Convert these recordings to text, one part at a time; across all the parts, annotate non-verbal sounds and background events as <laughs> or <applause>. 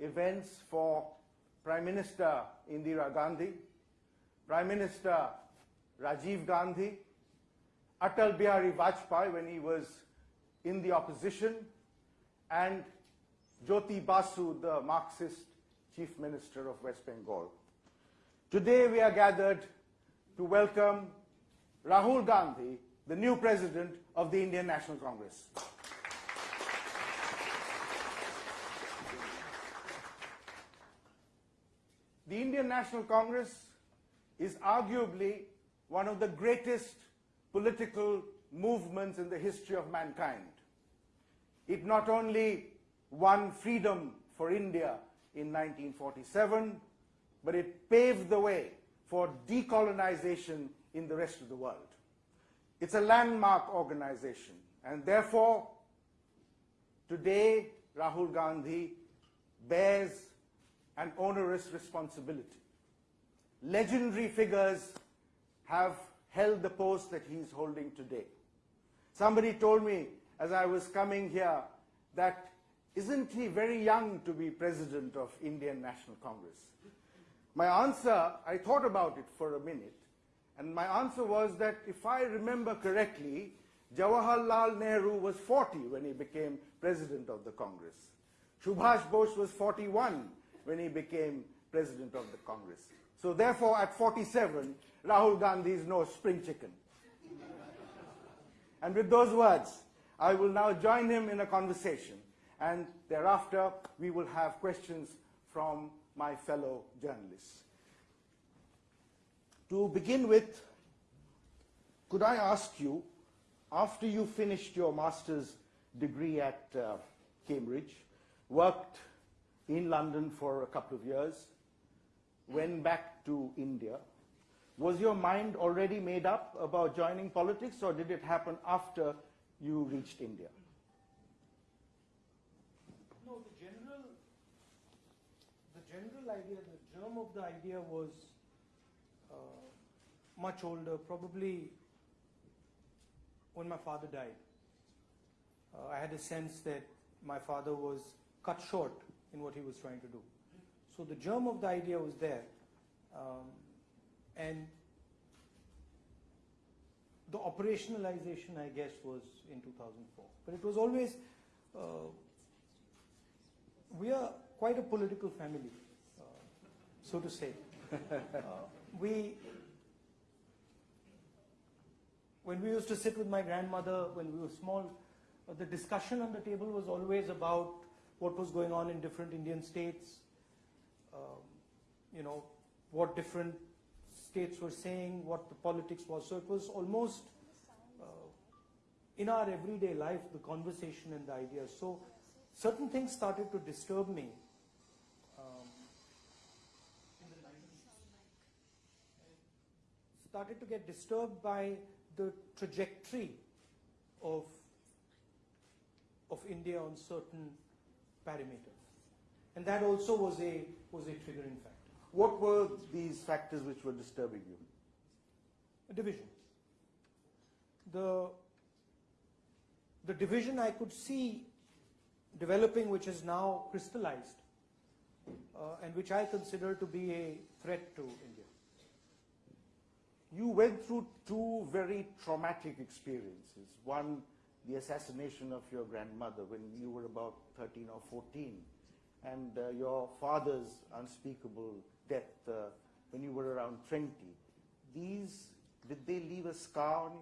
events for Prime Minister Indira Gandhi, Prime Minister Rajiv Gandhi, Atal Bihari Vajpayee when he was in the opposition, and Jyoti Basu, the Marxist Chief Minister of West Bengal. Today we are gathered to welcome Rahul Gandhi, the new President of the Indian National Congress. The Indian National Congress is arguably one of the greatest political movements in the history of mankind. It not only won freedom for India in 1947, but it paved the way for decolonization in the rest of the world. It's a landmark organization, and therefore, today, Rahul Gandhi bears an onerous responsibility. Legendary figures have held the post that he's holding today. Somebody told me as I was coming here that isn't he very young to be president of Indian National Congress? My answer, I thought about it for a minute, and my answer was that if I remember correctly, Jawaharlal Nehru was 40 when he became president of the Congress. Subhash Bose was 41 when he became president of the Congress. So therefore, at 47, Rahul Gandhi is no spring chicken. and with those words, I will now join him in a conversation and thereafter we will have questions from my fellow journalists. To begin with, could I ask you, after you finished your master's degree at uh, Cambridge, worked in London for a couple of years, went back to India, was your mind already made up about joining politics or did it happen after you reached India? No, the general, the general idea, the germ of the idea was uh, much older, probably when my father died. Uh, I had a sense that my father was cut short in what he was trying to do. So the germ of the idea was there. Um, and the operationalization, I guess, was in 2004. But it was always, uh, we are quite a political family, uh, so to say. <laughs> uh, we, when we used to sit with my grandmother when we were small, uh, the discussion on the table was always about what was going on in different Indian states, um, you know, what different states were saying, what the politics was. So it was almost uh, in our everyday life, the conversation and the ideas. So certain things started to disturb me started to get disturbed by the trajectory of, of India on certain parameters. And that also was a, was a triggering factor. What were these factors which were disturbing you? A division. The, the division I could see developing, which is now crystallized, uh, and which I consider to be a threat to India you went through two very traumatic experiences. One, the assassination of your grandmother when you were about 13 or 14, and uh, your father's unspeakable death uh, when you were around 20. These, did they leave a scar on you?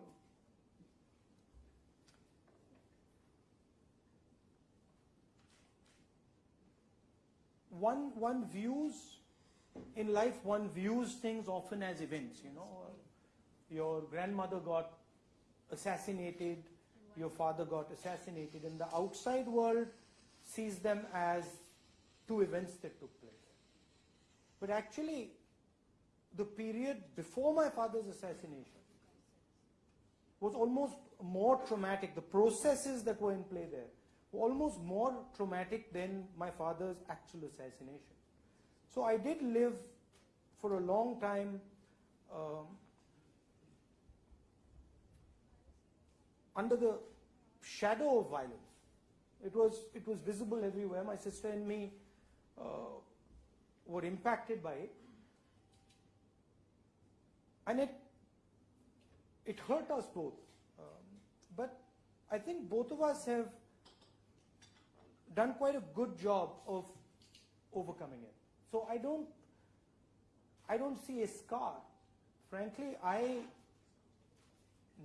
One, one views, in life one views things often as events, you know your grandmother got assassinated, your father got assassinated, and the outside world sees them as two events that took place. But actually, the period before my father's assassination was almost more traumatic. The processes that were in play there were almost more traumatic than my father's actual assassination. So I did live for a long time um, under the shadow of violence. It was, it was visible everywhere. My sister and me uh, were impacted by it, and it it hurt us both. Um, but I think both of us have done quite a good job of overcoming it. So I don't I don't see a scar. Frankly, I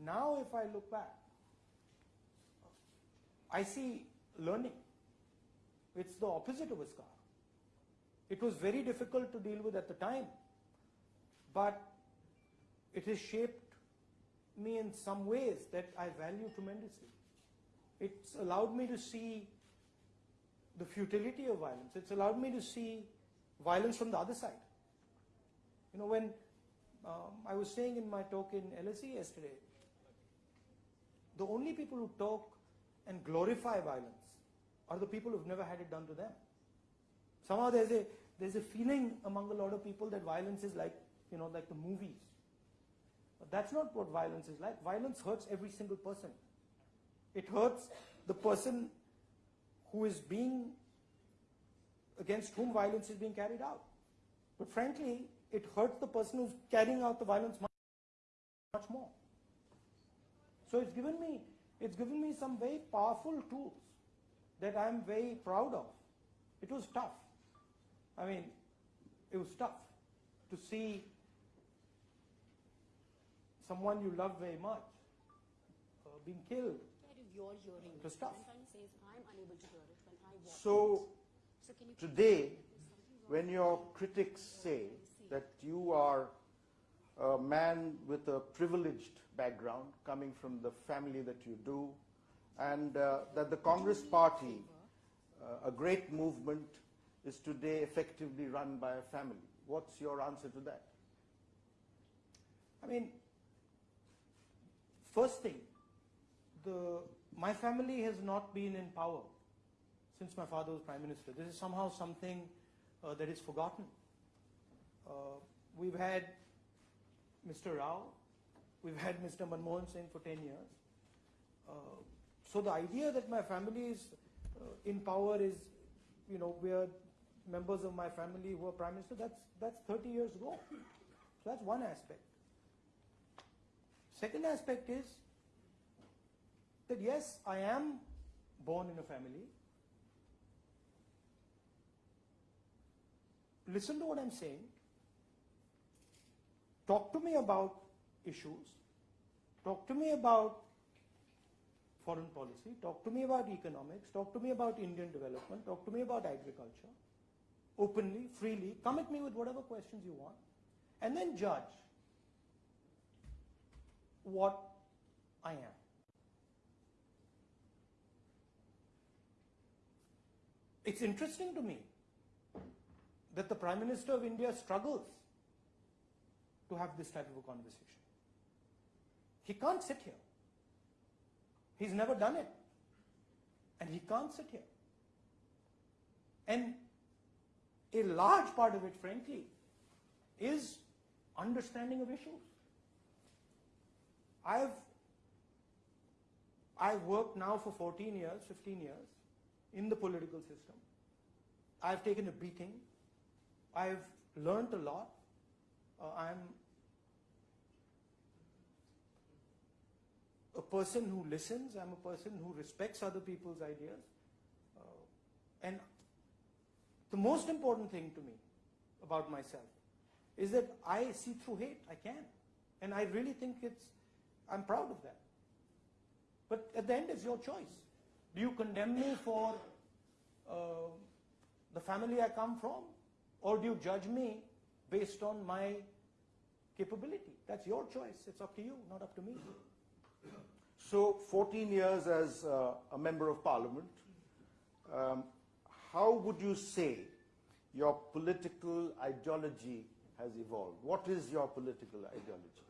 now if I look back, I see learning. It's the opposite of a scar. It was very difficult to deal with at the time, but it has shaped me in some ways that I value tremendously. It's allowed me to see the futility of violence. It's allowed me to see violence from the other side. You know, when um, I was saying in my talk in LSE yesterday, the only people who talk and glorify violence are the people who've never had it done to them. Somehow there's a there's a feeling among a lot of people that violence is like you know like the movies. But that's not what violence is like. Violence hurts every single person. It hurts the person who is being against whom violence is being carried out. But frankly, it hurts the person who's carrying out the violence much, much more. So it's given me it's given me some very powerful tools that I'm very proud of. It was tough. I mean, it was tough to see someone you love very much uh, being killed. Where is your hearing? The stuff. What I'm to say I'm unable to hear it when I walk. So So today, when your critics say that you are a man with a privileged background, coming from the family that you do, and uh, that the Congress Party, uh, a great movement, is today effectively run by a family. What's your answer to that? I mean, first thing, the, my family has not been in power since my father was prime minister. This is somehow something uh, that is forgotten. Uh, we've had Mr. Rao, we've had Mr. Manmohan Singh for 10 years. Uh, so the idea that my family is uh, in power is, you know, we are members of my family who are prime minister, that's, that's 30 years ago. So that's one aspect. Second aspect is that yes, I am born in a family. Listen to what I'm saying. Talk to me about issues. Talk to me about foreign policy. Talk to me about economics. Talk to me about Indian development. Talk to me about agriculture. Openly, freely. Come at me with whatever questions you want. And then judge what I am. It's interesting to me that the Prime Minister of India struggles to have this type of a conversation. He can't sit here. He's never done it. And he can't sit here. And a large part of it, frankly, is understanding of issues. I've I've worked now for 14 years, 15 years in the political system. I've taken a beating. I've learned a lot. Uh, I'm a person who listens. I'm a person who respects other people's ideas. Uh, and the most important thing to me about myself is that I see through hate. I can. And I really think it's, I'm proud of that. But at the end, it's your choice. Do you condemn me for uh, the family I come from? Or do you judge me based on my capability? That's your choice. It's up to you, not up to me. So, 14 years as uh, a member of parliament, um, how would you say your political ideology has evolved? What is your political ideology?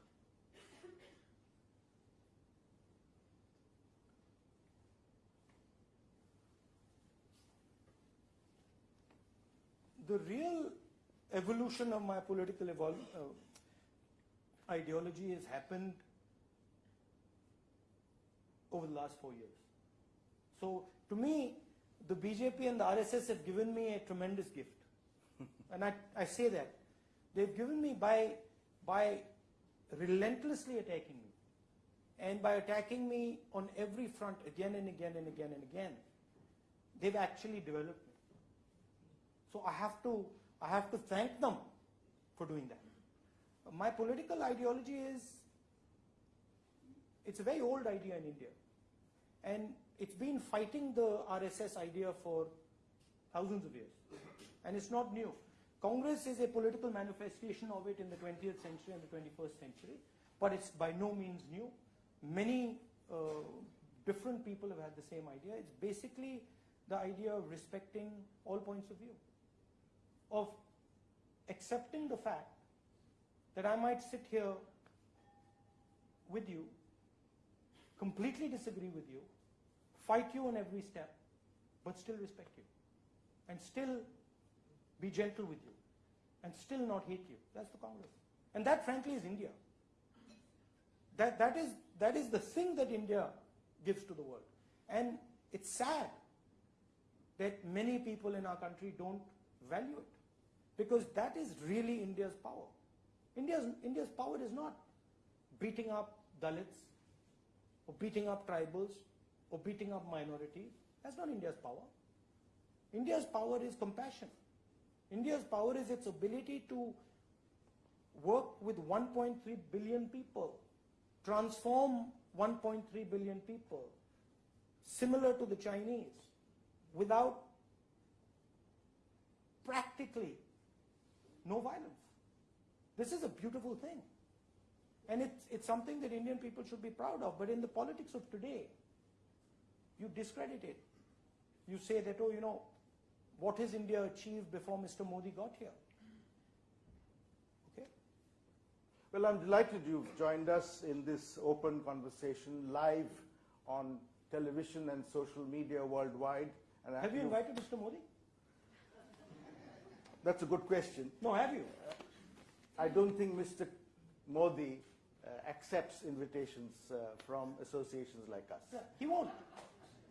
The real evolution of my political uh, ideology has happened over the last four years. So, to me, the BJP and the RSS have given me a tremendous gift. <laughs> and I, I say that. They've given me by, by relentlessly attacking me and by attacking me on every front again and again and again and again, they've actually developed me. So I have to, I have to thank them for doing that. My political ideology is, it's a very old idea in India. And it's been fighting the RSS idea for thousands of years. And it's not new. Congress is a political manifestation of it in the 20th century and the 21st century, but it's by no means new. Many uh, different people have had the same idea. It's basically the idea of respecting all points of view, of accepting the fact that I might sit here with you, completely disagree with you, fight you on every step, but still respect you, and still be gentle with you, and still not hate you. That's the Congress. And that, frankly, is India. That, that, is, that is the thing that India gives to the world. And it's sad that many people in our country don't value it. Because that is really India's power. India's, India's power is not beating up Dalits, or beating up tribals, or beating up minorities. That's not India's power. India's power is compassion. India's power is its ability to work with 1.3 billion people, transform 1.3 billion people, similar to the Chinese, without practically no violence. This is a beautiful thing. And it's, it's something that Indian people should be proud of. But in the politics of today, you discredit it. You say that, oh, you know, what has India achieved before Mr. Modi got here? Okay? Well, I'm delighted you've joined us in this open conversation live on television and social media worldwide. And Have you invited Mr. Modi? That's a good question. No, have you? I don't think Mr. Modi uh, accepts invitations uh, from associations like us. Yeah, he won't.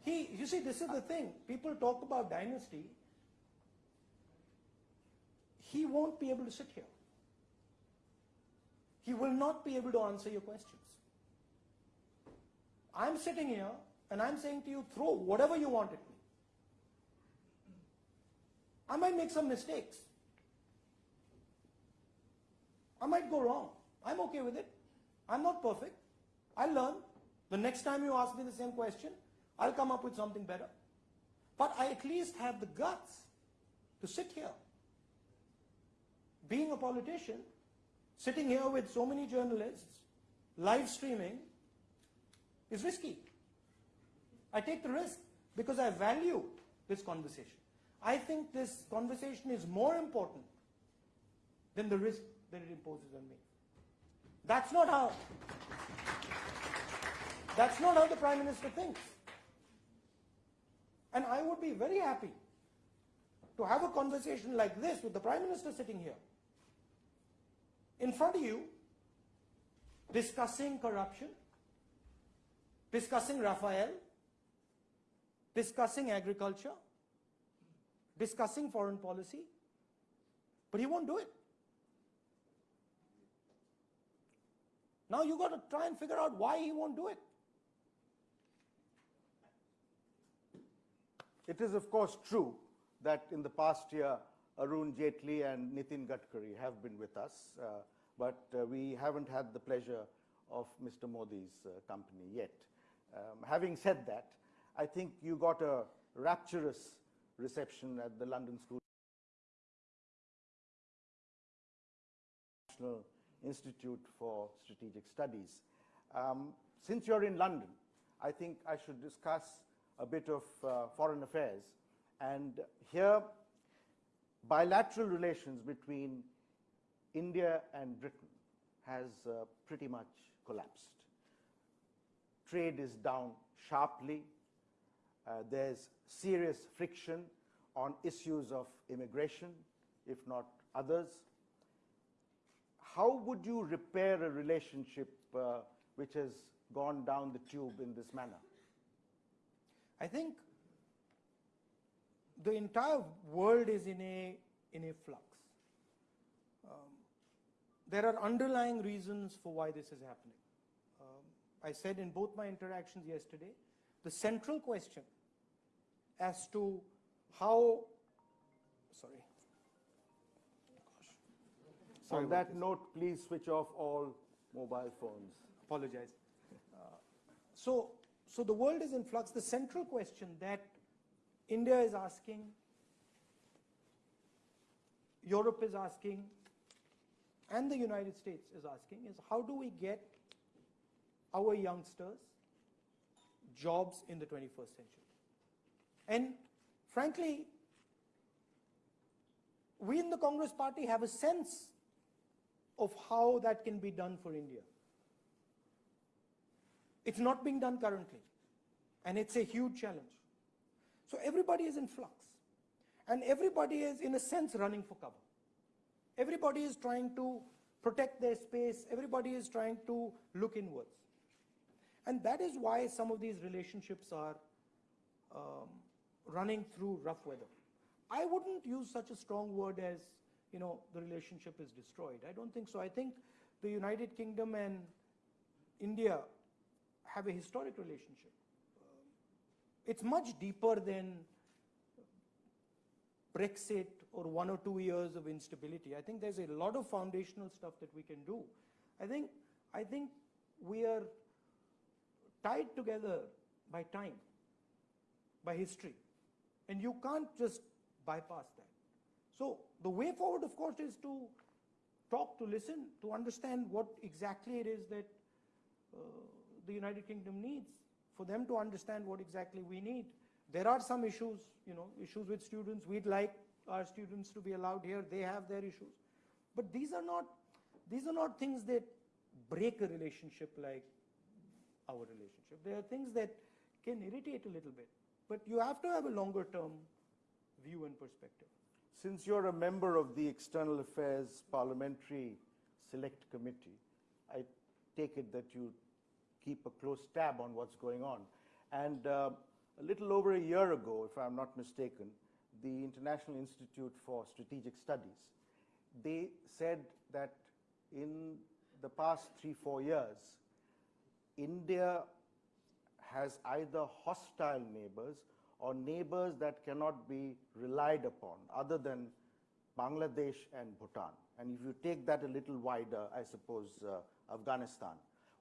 He, you see, this is the thing. People talk about dynasty. He won't be able to sit here. He will not be able to answer your questions. I'm sitting here and I'm saying to you, throw whatever you want at me. I might make some mistakes. I might go wrong. I'm okay with it. I'm not perfect. I'll learn. The next time you ask me the same question, I'll come up with something better. But I at least have the guts to sit here. Being a politician, sitting here with so many journalists, live streaming, is risky. I take the risk because I value this conversation. I think this conversation is more important than the risk that it imposes on me. That's not how that's not how the Prime Minister thinks. And I would be very happy to have a conversation like this with the Prime Minister sitting here in front of you discussing corruption, discussing Rafale, discussing agriculture, discussing foreign policy, but he won't do it. Now you've got to try and figure out why he won't do it. It is, of course, true that in the past year, Arun Jaitley and Nitin Gadkari have been with us, uh, but uh, we haven't had the pleasure of Mr. Modi's uh, company yet. Um, having said that, I think you got a rapturous reception at the London School National Institute for Strategic Studies. Um, since you're in London, I think I should discuss a bit of uh, foreign affairs. And here, bilateral relations between India and Britain has uh, pretty much collapsed. Trade is down sharply. Uh, there's serious friction on issues of immigration, if not others. How would you repair a relationship uh, which has gone down the tube in this manner? I think the entire world is in a, in a flux. Um, there are underlying reasons for why this is happening. Um, I said in both my interactions yesterday, the central question as to how, sorry. Gosh. Sorry On that note, please switch off all mobile phones. apologize. Uh, so, so the world is in flux. The central question that India is asking, Europe is asking, and the United States is asking is how do we get our youngsters jobs in the 21st century? And frankly, we in the Congress party have a sense of how that can be done for India. It's not being done currently, and it's a huge challenge. So everybody is in flux, and everybody is, in a sense, running for cover. Everybody is trying to protect their space, everybody is trying to look inwards. And that is why some of these relationships are um, running through rough weather. I wouldn't use such a strong word as, you know, the relationship is destroyed. I don't think so. I think the United Kingdom and India have a historic relationship. It's much deeper than Brexit or one or two years of instability. I think there's a lot of foundational stuff that we can do. I think, I think we are tied together by time, by history, and you can't just bypass that. So the way forward, of course, is to talk, to listen, to understand what exactly it is that uh, the United Kingdom needs, for them to understand what exactly we need. There are some issues, you know, issues with students. We'd like our students to be allowed here. They have their issues. But these are not, these are not things that break a relationship like our relationship. There are things that can irritate a little bit. But you have to have a longer term view and perspective. Since you're a member of the External Affairs Parliamentary Select Committee, I take it that you keep a close tab on what's going on. And uh, a little over a year ago, if I'm not mistaken, the International Institute for Strategic Studies, they said that in the past three, four years, India has either hostile neighbors or neighbors that cannot be relied upon other than Bangladesh and Bhutan. And if you take that a little wider, I suppose uh, Afghanistan.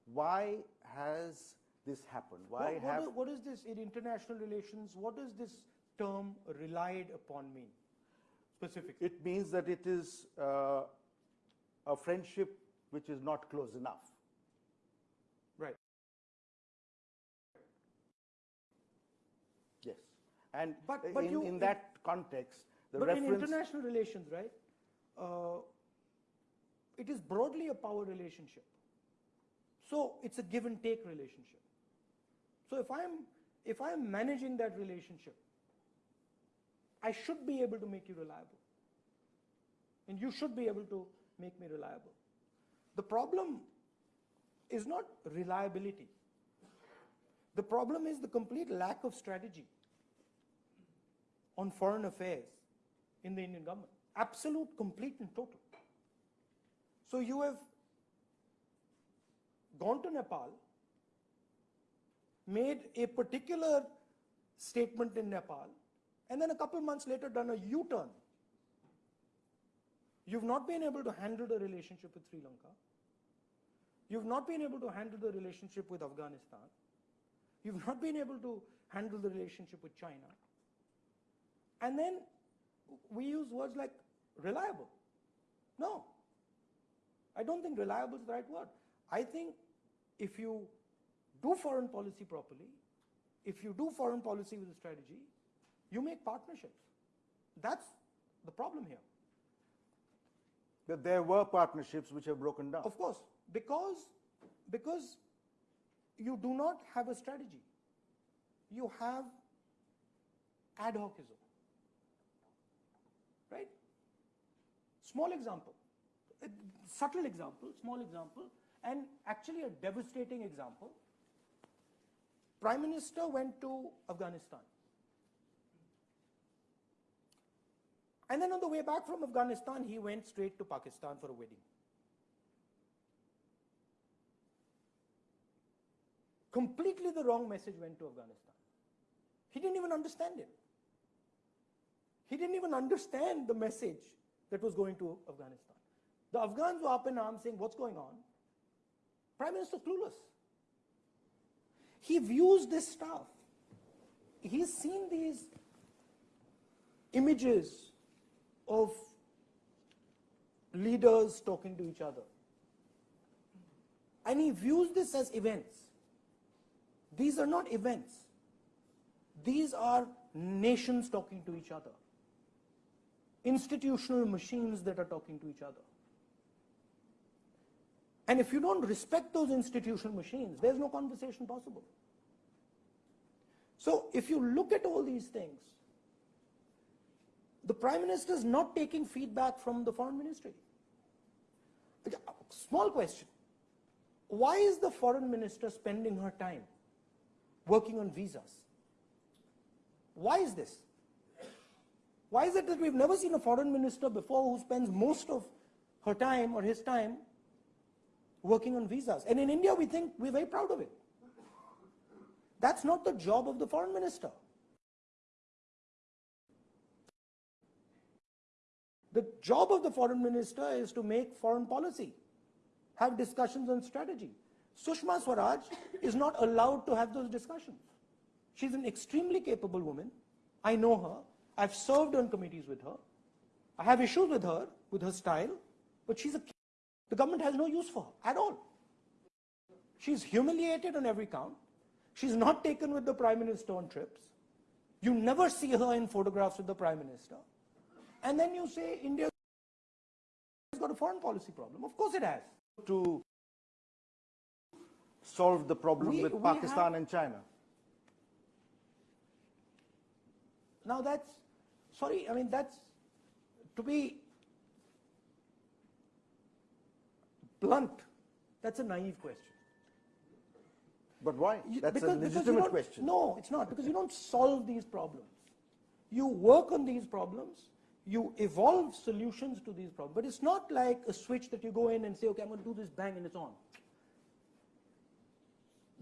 Why has this happened? Why What- what have is- what is this in international relations? What does this term relied upon mean specifically? it means that it is uh, a friendship which is not close enough. Right. Yes. And But- but in, you- in that context, the but in international relations, right, uh, it is broadly a power relationship. So it's a give and take relationship. So if I'm if I'm managing that relationship, I should be able to make you reliable. And you should be able to make me reliable. The problem is not reliability. The problem is the complete lack of strategy on foreign affairs in the Indian government. Absolute, complete, and total. So you have gone to Nepal, made a particular statement in Nepal, and then a couple months later done a U turn. You've not been able to handle the relationship with Sri Lanka. You've not been able to handle the relationship with Afghanistan. You've not been able to handle the relationship with China. And then we use words like reliable. No, I don't think reliable is the right word. I think if you do foreign policy properly, if you do foreign policy with a strategy, you make partnerships. That's the problem here. that there were partnerships which have broken down. Of course, because, because you do not have a strategy. You have ad hocism. Right? Small example, a subtle example, small example, and actually a devastating example. Prime Minister went to Afghanistan. And then on the way back from Afghanistan, he went straight to Pakistan for a wedding. Completely the wrong message went to Afghanistan. He didn't even understand it. He didn't even understand the message that was going to Afghanistan. The Afghans were up in arms saying, What's going on? Prime Minister clueless. He views this stuff. He's seen these images of leaders talking to each other. And he views this as events. These are not events. These are nations talking to each other. Institutional machines that are talking to each other. And if you don't respect those institutional machines, there's no conversation possible. So if you look at all these things, the Prime Minister is not taking feedback from the Foreign Ministry. Uh, small question. Why is the Foreign Minister spending her time working on visas? Why is this? Why is it that we've never seen a foreign minister before who spends most of her time or his time working on visas? And in India, we think we're very proud of it. That's not the job of the foreign minister. The job of the foreign minister is to make foreign policy, have discussions on strategy. Sushma Swaraj is not allowed to have those discussions. She's an extremely capable woman. I know her. I've served on committees with her. I have issues with her, with her style, but she's a, the government has no use for her at all. She's humiliated on every count. She's not taken with the prime minister on trips. You never see her in photographs with the prime minister. And then you say India has got a foreign policy problem. Of course it has. To solve the problem We- with we Pakistan and China. Now that's, sorry, I mean, that's, to be blunt, that's a naive question. But why? That's because- a legitimate question. No, it's not, because you don't solve these problems. You work on these problems, you evolve solutions to these problems, but it's not like a switch that you go in and say, okay, I'm going to do this, bang, and it's on.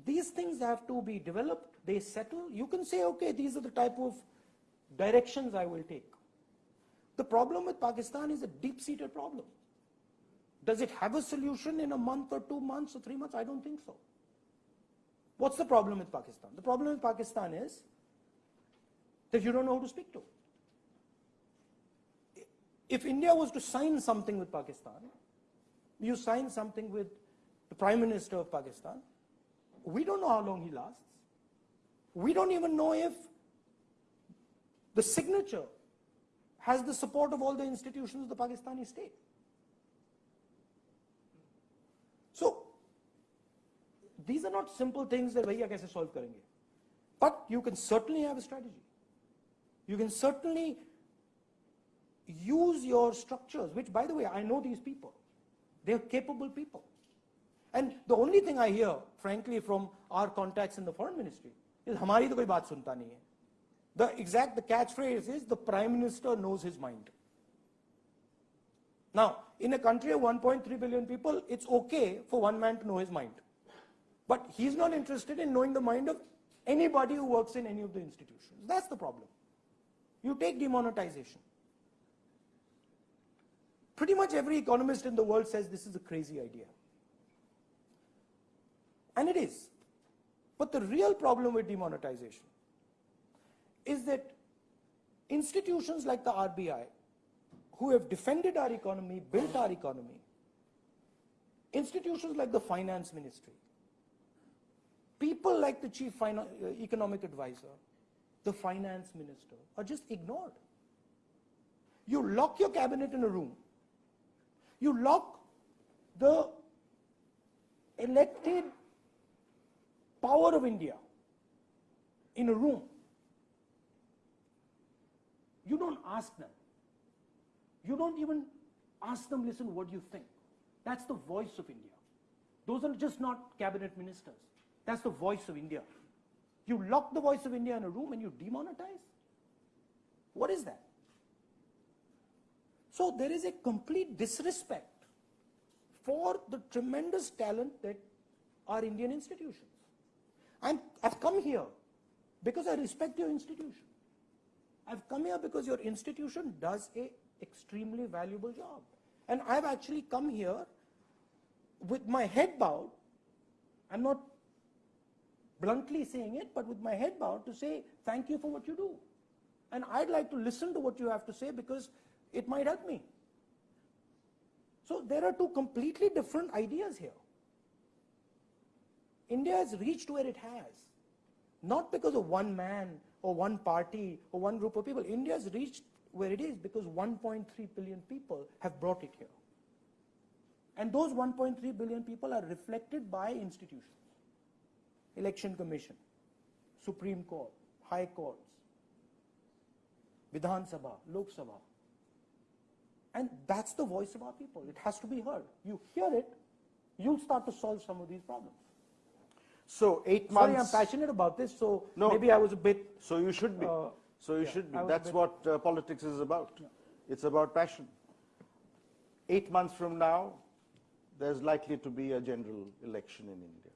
These things have to be developed, they settle. You can say, okay, these are the type of directions I will take. The problem with Pakistan is a deep-seated problem. Does it have a solution in a month or two months or three months? I don't think so. What's the problem with Pakistan? The problem with Pakistan is that you don't know who to speak to. If India was to sign something with Pakistan, you sign something with the Prime Minister of Pakistan, we don't know how long he lasts. We don't even know if the signature has the support of all the institutions of the Pakistani state. So, these are not simple things that भैया कैसे solve करेंगे. But you can certainly have a strategy. You can certainly use your structures, which by the way, I know these people. They're capable people. And the only thing I hear, frankly, from our contacts in the foreign ministry is हमारी तो कोई बात सुनता नहीं है. The exact, the catchphrase is the prime minister knows his mind. Now, in a country of 1.3 billion people, it's okay for one man to know his mind. But he's not interested in knowing the mind of anybody who works in any of the institutions. That's the problem. You take demonetization. Pretty much every economist in the world says this is a crazy idea. And it is. But the real problem with demonetization is that institutions like the RBI, who have defended our economy, built our economy, institutions like the finance ministry, people like the chief uh, economic advisor, the finance minister, are just ignored. You lock your cabinet in a room, you lock the elected power of India in a room. You don't ask them. You don't even ask them, listen, what do you think? That's the voice of India. Those are just not cabinet ministers. That's the voice of India. You lock the voice of India in a room and you demonetize? What is that? So there is a complete disrespect for the tremendous talent that are Indian institutions. I'm, I've come here because I respect your institution. I've come here because your institution does a extremely valuable job. And I've actually come here with my head bowed. I'm not bluntly saying it, but with my head bowed to say thank you for what you do. And I'd like to listen to what you have to say because it might help me. So there are two completely different ideas here. India has reached where it has, not because of one man or one party or one group of people. India has reached where it is because 1.3 billion people have brought it here. And those 1.3 billion people are reflected by institutions. Election Commission, Supreme Court, High Courts, Vidhan Sabha, Lok Sabha. And that's the voice of our people. It has to be heard. You hear it, you'll start to solve some of these problems. So eight Sorry, I'm passionate about this, so No. maybe I was a bit. So you should be. Uh, so you yeah, should be. I was a That's what uh, politics is about. It's about passion. Eight months from now, there's likely to be a general election in India.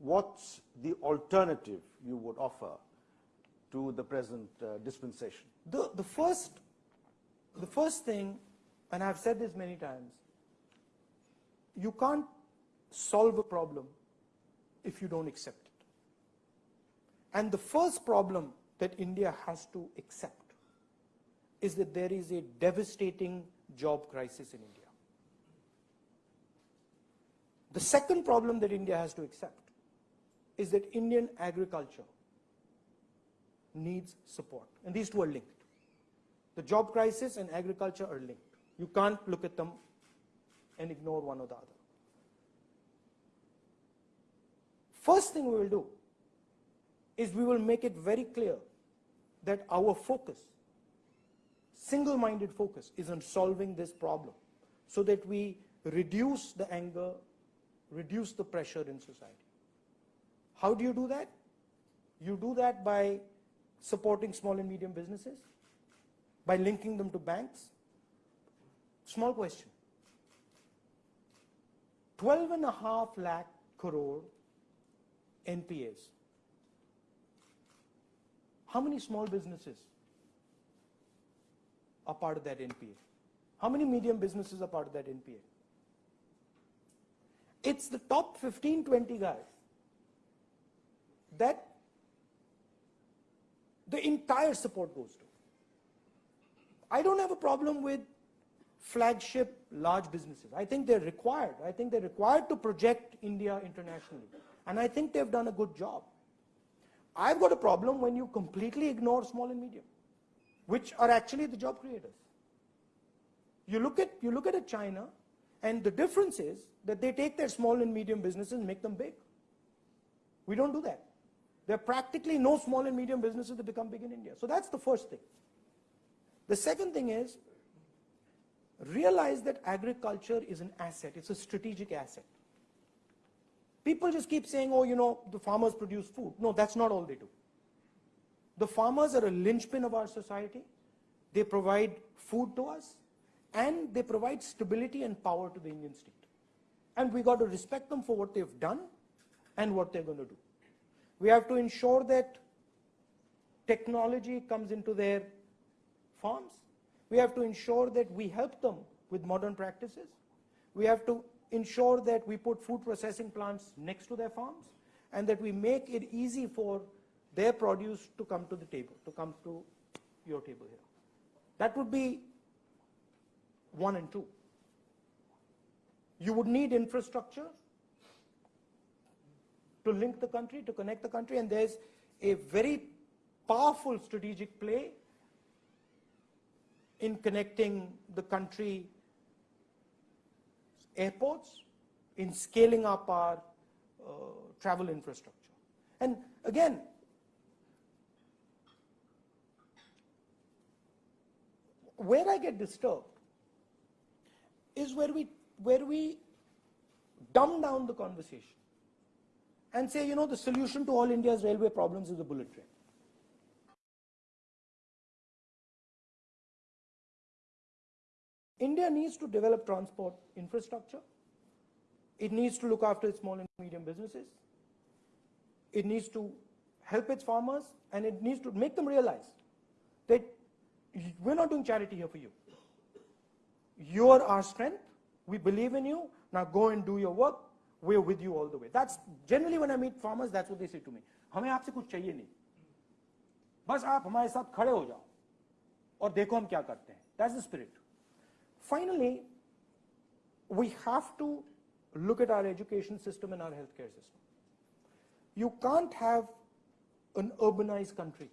What's the alternative you would offer to the present uh, dispensation? The, the, first, the first thing, and I've said this many times, you can't solve a problem if you don't accept it. And the first problem that India has to accept is that there is a devastating job crisis in India. The second problem that India has to accept is that Indian agriculture needs support. And these two are linked. The job crisis and agriculture are linked. You can't look at them and ignore one or the other. First thing we will do is we will make it very clear that our focus, single-minded focus, is on solving this problem so that we reduce the anger, reduce the pressure in society. How do you do that? You do that by supporting small and medium businesses, by linking them to banks. Small question. 12 and a half lakh crore NPAs. How many small businesses are part of that NPA? How many medium businesses are part of that NPA? It's the top 15, 20 guys that the entire support goes to. I don't have a problem with flagship large businesses. I think they're required. I think they're required to project India internationally. And I think they've done a good job. I've got a problem when you completely ignore small and medium, which are actually the job creators. You look at, you look at a China, and the difference is that they take their small and medium businesses and make them big. We don't do that. There are practically no small and medium businesses that become big in India. So that's the first thing. The second thing is realize that agriculture is an asset. It's a strategic asset. People just keep saying, oh, you know, the farmers produce food. No, that's not all they do. The farmers are a linchpin of our society. They provide food to us and they provide stability and power to the Indian state. And we got to respect them for what they've done and what they're going to do. We have to ensure that technology comes into their farms. We have to ensure that we help them with modern practices. We have to ensure that we put food processing plants next to their farms and that we make it easy for their produce to come to the table, to come to your table here. That would be one and two. You would need infrastructure to link the country, to connect the country, and there's a very powerful strategic play in connecting the country airports, in scaling up our uh, travel infrastructure. And again, where I get disturbed is where we, where we dumb down the conversation and say, you know, the solution to all India's railway problems is the bullet train. India needs to develop transport infrastructure. It needs to look after its small and medium businesses. It needs to help its farmers and it needs to make them realize that we're not doing charity here for you. You're our strength. We believe in you. Now go and do your work We're with you all the way. That's generally when I meet farmers, that's what they say to me. हमें आपसे कुछ चाहिए नहीं बस आप हमारे साथ खड़े हो जाओ और देखो हम क्या करते हैं That's the spirit. Finally, we have to look at our education system and our healthcare system. You can't have an urbanized country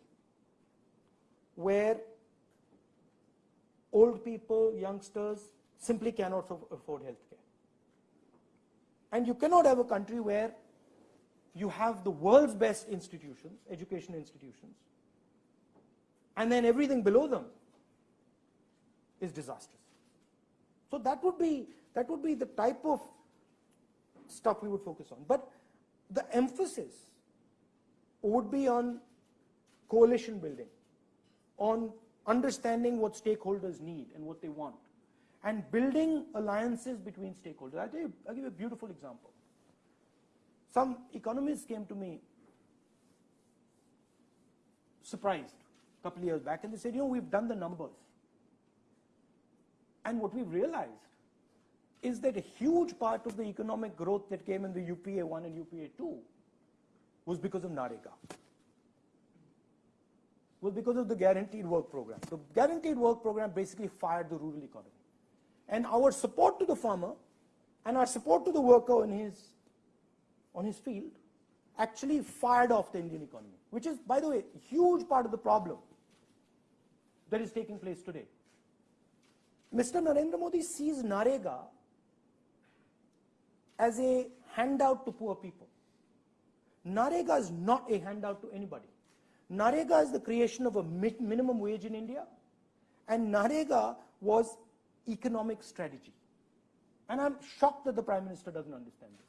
where old people, youngsters simply cannot aff- afford healthcare. And you cannot have a country where you have the world's best institutions, education institutions, and then everything below them is disastrous. So that would be that would be the type of stuff we would focus on. But the emphasis would be on coalition building, on understanding what stakeholders need and what they want, and building alliances between stakeholders. I'll, you, I'll give you a beautiful example. Some economists came to me surprised a couple of years back and they said, you know, we've done the numbers. And what we've realized is that a huge part of the economic growth that came in the UPA 1 and UPA 2 was because of NREGA. Was because of the guaranteed work program. The guaranteed work program basically fired the rural economy. And our support to the farmer and our support to the worker in his, on his field actually fired off the Indian economy, which is, by the way, a huge part of the problem that is taking place today. Mr. Narendra Modi sees NREGA as a handout to poor people. NREGA is not a handout to anybody. NREGA is the creation of a minimum wage in India, and NREGA was economic strategy. And I'm shocked that the Prime Minister doesn't understand this.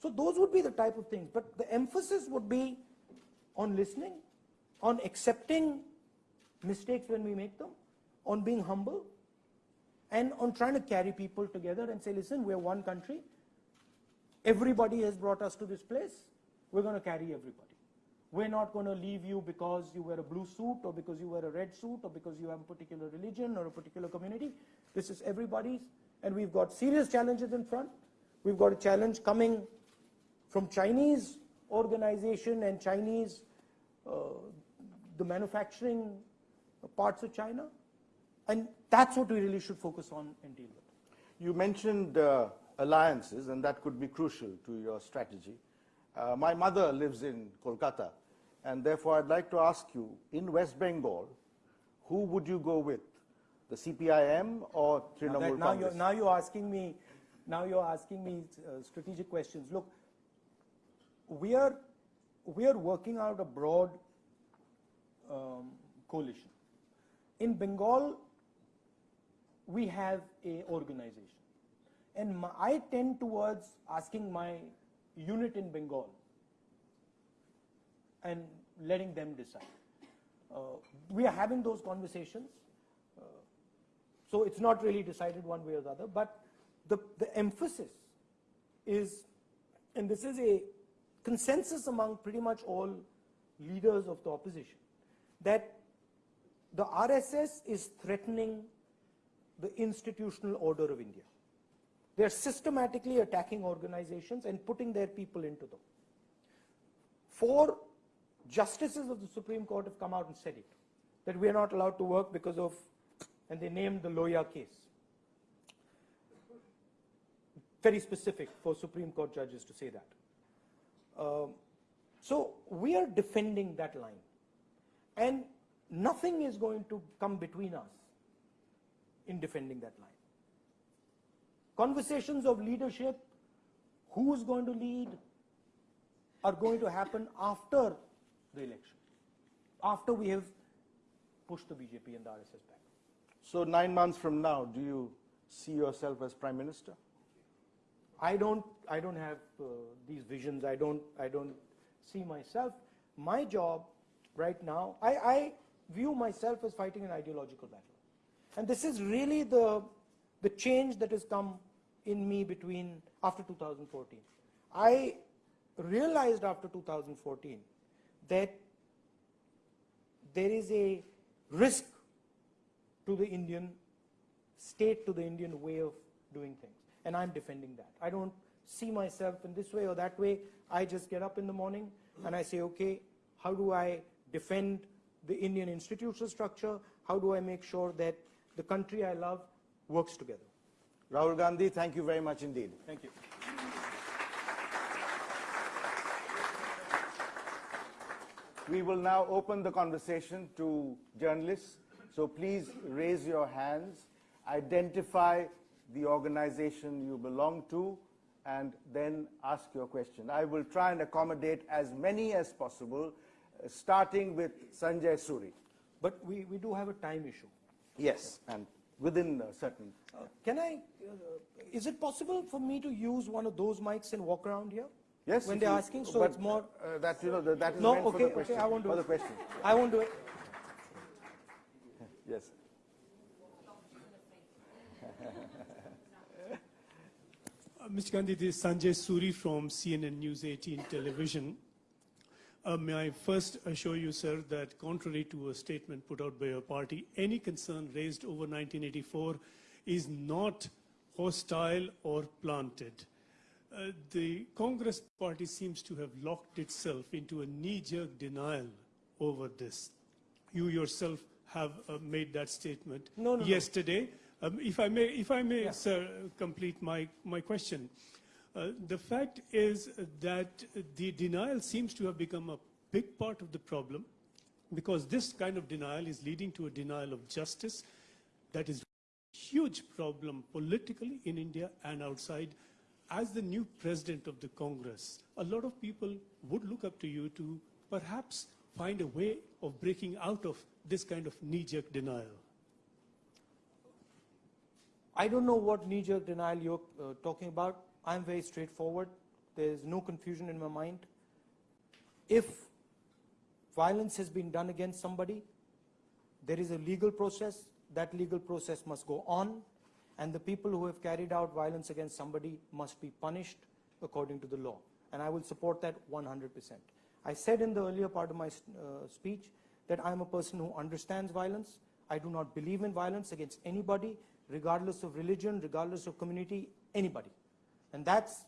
So those would be the type of things, but the emphasis would be on listening, on accepting mistakes when we make them, on being humble, and on trying to carry people together and say, listen, we're one country. Everybody has brought us to this place. We're going to carry everybody. We're not going to leave you because you wear a blue suit or because you wear a red suit or because you have a particular religion or a particular community. This is everybody's. And we've got serious challenges in front. We've got a challenge coming from Chinese organization and Chinese, uh, the manufacturing parts of China. And that's what we really should focus on and deal with. You mentioned uh, alliances, and that could be crucial to your strategy. Uh, my mother lives in Kolkata, and therefore I'd like to ask you, in West Bengal, who would you go with? The CPIM or Trinamool that- now you're, now you're asking me, now you're asking me uh, strategic questions. Look, we are, we are working out a broad um, coalition. In Bengal, we have a organization. And my, I tend towards asking my unit in Bengal and letting them decide. Uh, we are having those conversations. Uh, so it's not really decided one way or the other, but the, the emphasis is, and this is a consensus among pretty much all leaders of the opposition, that the RSS is threatening the institutional order of India. They're systematically attacking organizations and putting their people into them. Four justices of the Supreme Court have come out and said it, that we are not allowed to work because of, and they named the Loya case. Very specific for Supreme Court judges to say that. Um, so we are defending that line. And nothing is going to come between us in defending that line. Conversations of leadership, who's going to lead, are going to happen after the election, after we have pushed the BJP and the RSS back. So nine months from now, do you see yourself as Prime Minister? I don't, I don't have uh, these visions. I don't, I don't see myself. My job right now, I, I view myself as fighting an ideological battle. And this is really the, the change that has come in me between, after 2014. I realized after 2014 that there is a risk to the Indian state, to the Indian way of doing things. And I'm defending that. I don't see myself in this way or that way. I just get up in the morning and I say, okay, how do I defend the Indian institutional structure? How do I make sure that the country I love works together? Rahul Gandhi, thank you very much indeed. Thank you. We will now open the conversation to journalists. So please raise your hands, identify the organization you belong to, and then ask your question. I will try and accommodate as many as possible, uh, starting with Sanjay Suri. But we, we do have a time issue. Yes, and within a certain. Uh, Can I, uh, is it possible for me to use one of those mics and walk around here? Yes, When they're you- asking, so it's more, uh, that you know that, that is No, meant for okay, the okay, question. I won't do for it. the question. I won't do it. <laughs> Yes. Uh, Mr. Gandhi, this is Sanjay Suri from CNN News 18 television. Uh, may I first assure you, sir, that contrary to a statement put out by your party, any concern raised over 1984 is not hostile or planted. Uh, the Congress party seems to have locked itself into a knee-jerk denial over this. You yourself have uh, made that statement No, no, no. yesterday. Um, if I may, if I may, sir, complete my, my question. Uh, the fact is that the denial seems to have become a big part of the problem because this kind of denial is leading to a denial of justice that is a huge problem politically in India and outside. As the new president of the Congress, a lot of people would look up to you to perhaps find a way of breaking out of this kind of knee-jerk denial. I don't know what knee-jerk denial you're uh, talking about. I'm very straightforward. There's no confusion in my mind. If violence has been done against somebody, there is a legal process. That legal process must go on, and the people who have carried out violence against somebody must be punished according to the law. And I will support that 100%. I said in the earlier part of my uh, speech that I'm a person who understands violence. I do not believe in violence against anybody, regardless of religion, regardless of community, anybody. And that's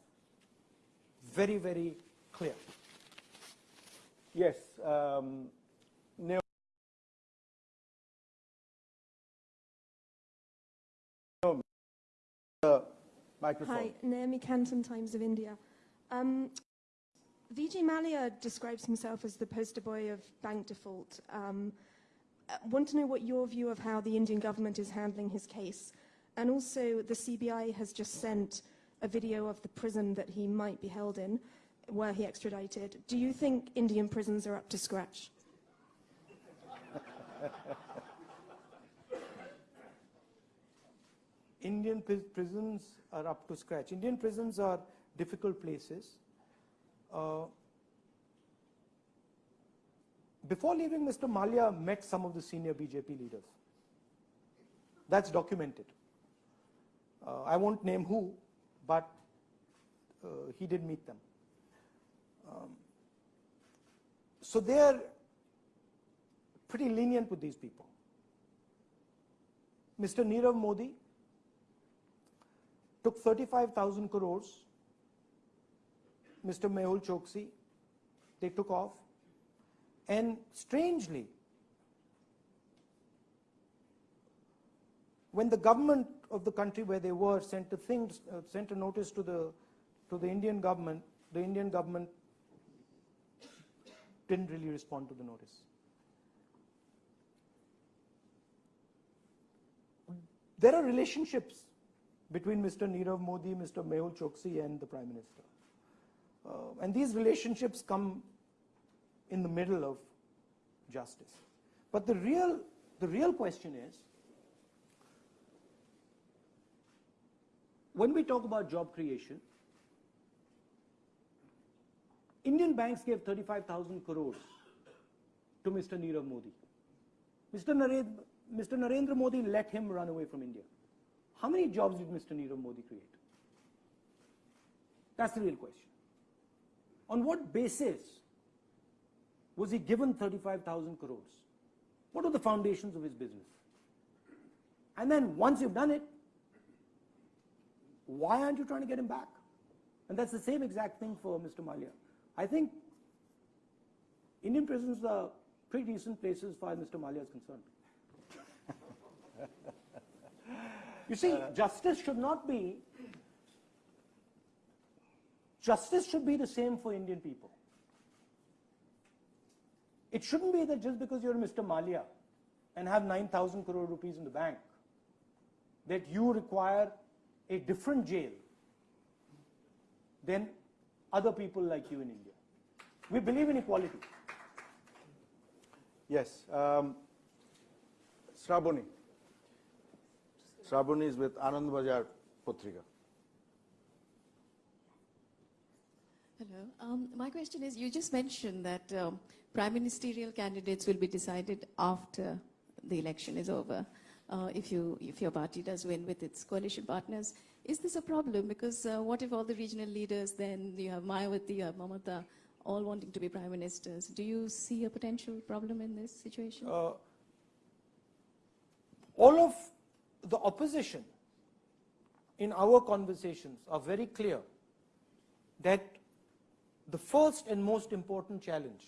very, very clear. Yes. Um, microphone. Hi, Naomi Canton, Times of India. Um, Vijay Mallya describes himself as the poster boy of bank default. Um, I want to know what your view of how the Indian government is handling his case. And also, the CBI has just sent a video of the prison that he might be held in, where he extradited. Do you think Indian prisons are up to scratch? <laughs> Indian pris- prisons are up to scratch. Indian prisons are difficult places. Uh, before leaving, Mr. Mallya met some of the senior BJP leaders. That's documented. Uh, I won't name who, but uh, he did meet them. Um, so they're pretty lenient with these people. Mr. Nirav Modi took 35,000 crores. Mr. Mehul Choksi, they took off. And strangely, when the government of the country where they were sent a thing, uh, sent a notice to the to the Indian government, the Indian government didn't really respond to the notice. There are relationships between Mr. Nirav Modi, Mr. Mehul Choksi, and the Prime Minister. Uh, and these relationships come in the middle of justice. But the real, the real question is when we talk about job creation, Indian banks gave 35,000 crores to Mr. Nirav Modi. Mr. Narendra, Mr. Narendra Modi let him run away from India. How many jobs did Mr. Nirav Modi create? That's the real question. On what basis was he given 35,000 crores? What are the foundations of his business? And then once you've done it, why aren't you trying to get him back? And that's the same exact thing for Mr. Mallya. I think Indian prisons are pretty decent places as far as Mr. Mallya is concerned. you see, uh, justice should not be, justice should be the same for Indian people. It shouldn't be that just because you're Mr. Mallya and have 9,000 crore rupees in the bank, that you require a different jail than other people like you in India. We believe in equality. Yes. Um, Sraboni. Sraboni is with Anand Bazar Patrika. Hello. Um, my question is, you just mentioned that um, prime ministerial candidates will be decided after the election is over. Uh, if you, if your party does win with its coalition partners, is this a problem? Because uh, what if all the regional leaders, then you have Mayawati, you have Mamata, all wanting to be prime ministers? Do you see a potential problem in this situation? Uh, all of the opposition in our conversations are very clear that the first and most important challenge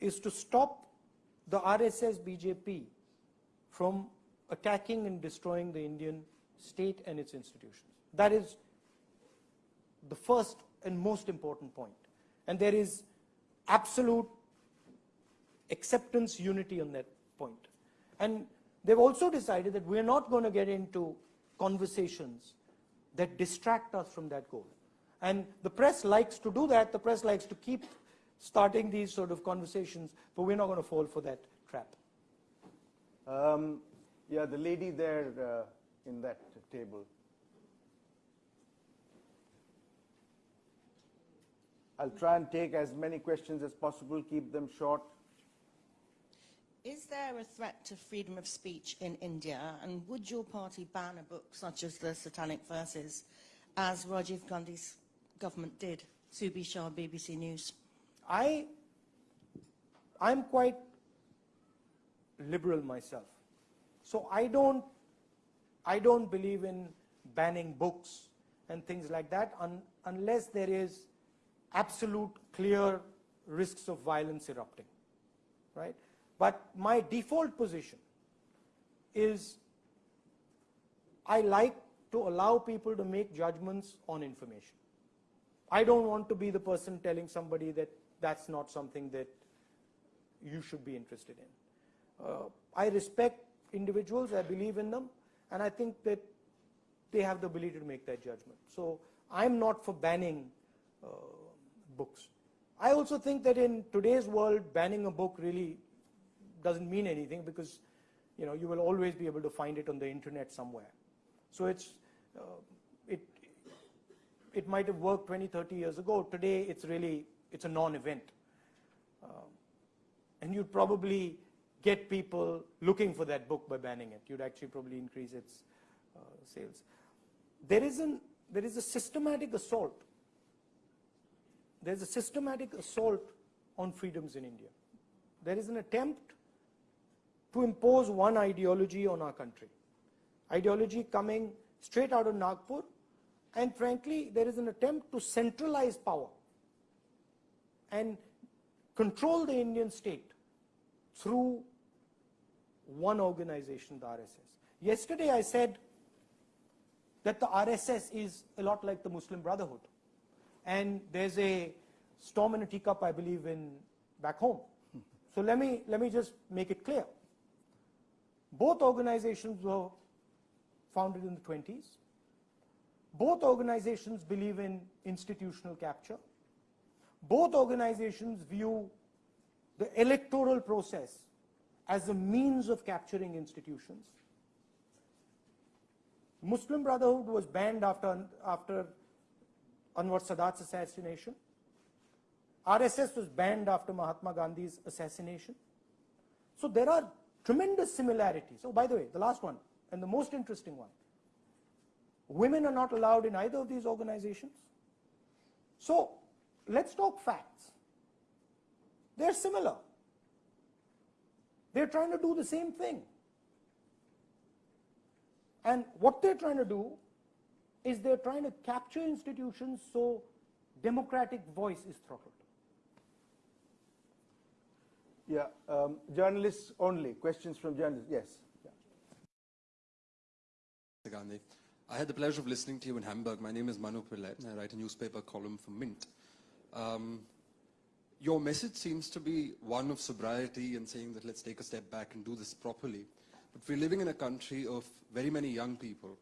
is to stop the RSS BJP from attacking and destroying the Indian state and its institutions. That is the first and most important point. And there is absolute acceptance, unity on that point. And they've also decided that we're not going to get into conversations that distract us from that goal. And the press likes to do that. The press likes to keep starting these sort of conversations, but we're not going to fall for that trap. Um, yeah, the lady there uh, in that table. I'll try and take as many questions as possible, keep them short. Is there a threat to freedom of speech in India, and would your party ban a book such as the Satanic Verses, as Rajiv Gandhi's government did? Subi Shah, BBC News. I, I'm quite liberal myself. So I don't, I don't believe in banning books and things like that un, unless there is absolute clear risks of violence erupting, right? But my default position is I like to allow people to make judgments on information. I don't want to be the person telling somebody that that's not something that you should be interested in. Uh, I respect individuals, I believe in them, and I think that they have the ability to make that judgment. So I'm not for banning uh, books. I also think that in today's world, banning a book really doesn't mean anything because you know you will always be able to find it on the internet somewhere. So it's uh, it it might have worked 20, 30 years ago. Today, it's really it's a non-event, uh, and you'd probably get people looking for that book by banning it. You'd actually probably increase its uh, sales. There is an there is a systematic assault. There's a systematic assault on freedoms in India. There is an attempt to impose one ideology on our country. Ideology coming straight out of Nagpur and frankly, there is an attempt to centralize power and control the Indian state through one organization, the RSS. Yesterday I said that the RSS is a lot like the Muslim Brotherhood. And there's a storm in a teacup, I believe, in back home. <laughs> So let me, let me just make it clear. Both organizations were founded in the 20s. Both organizations believe in institutional capture. Both organizations view the electoral process as a means of capturing institutions. Muslim Brotherhood was banned after, after Anwar Sadat's assassination. RSS was banned after Mahatma Gandhi's assassination. So there are tremendous similarities. Oh, by the way, the last one, and the most interesting one. Women are not allowed in either of these organizations. So, let's talk facts. They're similar. They're trying to do the same thing. And what they're trying to do is they're trying to capture institutions so democratic voice is throttled. Yeah, um, journalists only. Questions from journalists. Yes. Yeah. Mr. Gandhi. I had the pleasure of listening to you in Hamburg. My name is Manu Pillai. I write a newspaper column for Mint. Um, your message seems to be one of sobriety and saying that let's take a step back and do this properly. But we're living in a country of very many young people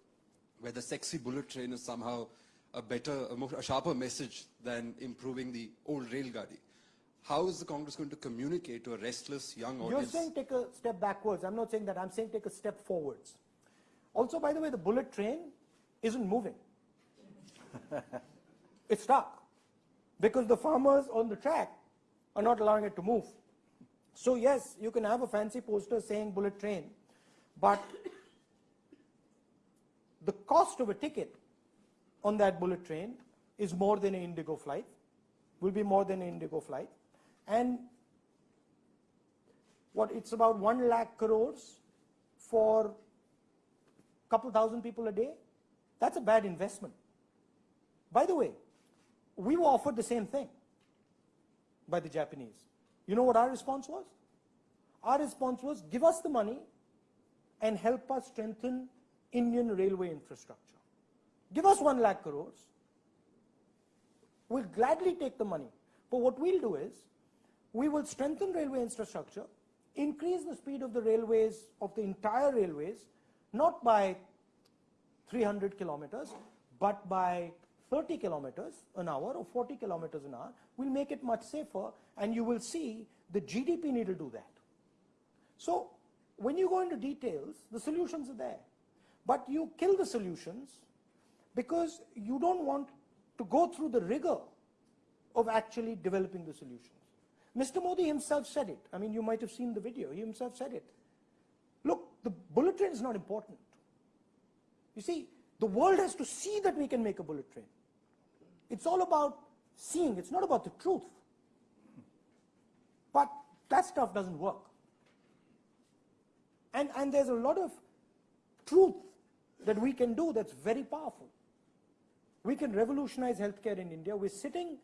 where the sexy bullet train is somehow a better, a, more, a sharper message than improving the old rail gadi. How is the Congress going to communicate to a restless young audience? You're saying take a step backwards. I'm not saying that. I'm saying take a step forwards. Also, by the way, the bullet train isn't moving. <laughs> it's stuck because the farmers on the track are not allowing it to move. So yes, you can have a fancy poster saying bullet train, but the cost of a ticket on that bullet train is more than an Indigo flight, will be more than an Indigo flight. And what, it's about one lakh crores for a couple thousand people a day. That's a bad investment. By the way, we were offered the same thing by the Japanese. You know what our response was? Our response was give us the money and help us strengthen Indian railway infrastructure. Give us one lakh crores. We'll gladly take the money. But what we'll do is, we will strengthen railway infrastructure, increase the speed of the railways, of the entire railways, not by 300 kilometers, but by 30 kilometers an hour or 40 kilometers an hour, will make it much safer and you will see the GDP need to do that. So when you go into details, the solutions are there. But you kill the solutions because you don't want to go through the rigor of actually developing the solutions. Mr. Modi himself said it. I mean, you might have seen the video. He himself said it. Look, the bullet train is not important. You see, the world has to see that we can make a bullet train. It's all about seeing. It's not about the truth. But that stuff doesn't work. And, and there's a lot of truth that we can do that's very powerful. We can revolutionize healthcare in India. We're sitting,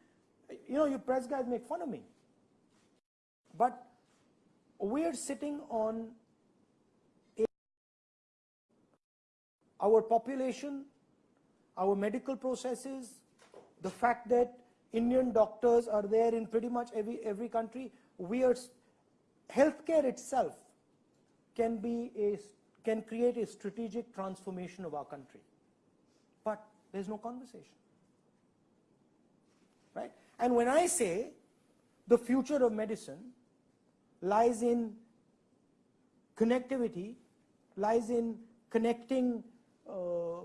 you know, you press guys make fun of me. But we're sitting on our population, our medical processes, the fact that Indian doctors are there in pretty much every, every country. We are, healthcare itself can be a, can create a strategic transformation of our country. But there's no conversation. Right? And when I say the future of medicine lies in connectivity, lies in connecting uh,